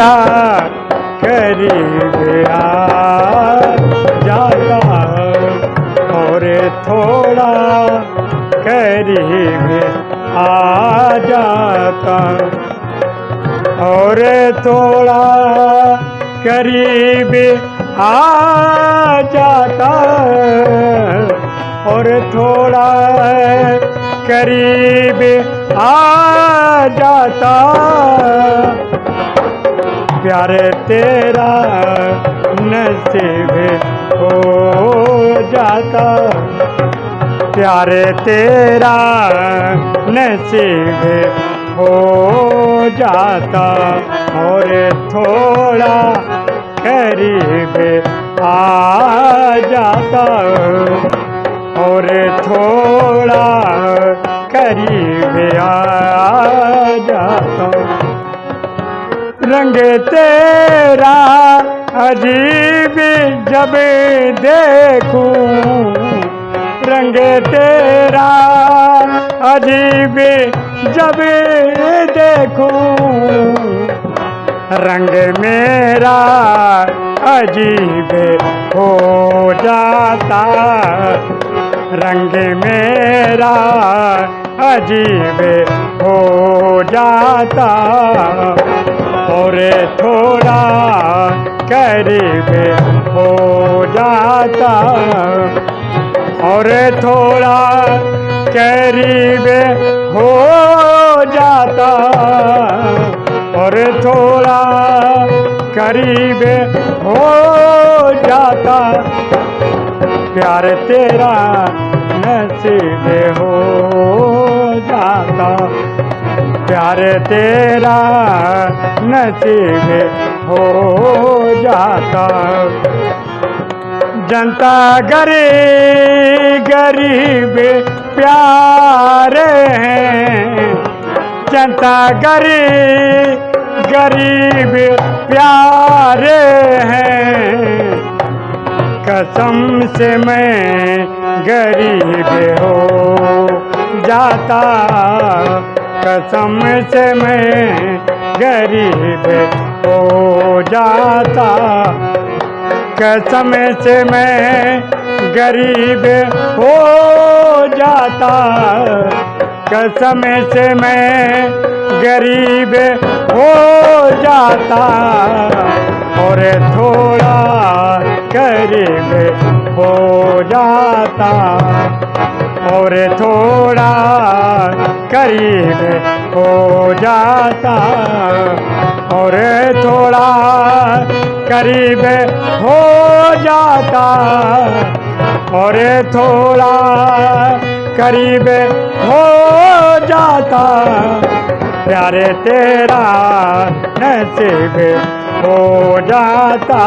थोड़ा करीब आ जाता और थोड़ा करीब आ जाता। और थोड़ा करीब आ जाता। और थोड़ा करीब आ जाता। प्यारे तेरा नसीब हो जाता। प्यारे तेरा नसीब हो जाता। और थोड़ा करीब आ जाता। और थोड़ा करीब आ जाता। रंग तेरा अजीब जब देखूँ। रंग तेरा अजीब जब देखूँ। रंग मेरा अजीब हो जाता। रंग मेरा अजीब हो जाता। और थोड़ा करीब हो जाता। और थोड़ा करीब हो जाता। और थोड़ा करीब हो जाता। प्यार तेरा नसीब हो जाता। प्यार तेरा नसीब हो जाता। जनता गरीब गरीब प्यार हैं। जनता गरीब गरीब प्यारे हैं। कसम से मैं गरीब हो जाता। कसम से मैं गरीब हो जाता। कसम से मैं गरीब हो जाता। कसम से मैं गरीब हो जाता। और थोड़ा गरीब हो जाता। और थोड़ा करीब हो जाता और थोड़ा करीब हो जाता और थोड़ा करीब हो जाता। प्यारे तेरा नसीब हो जाता।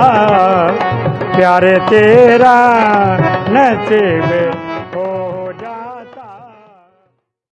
प्यारे तेरा नसीब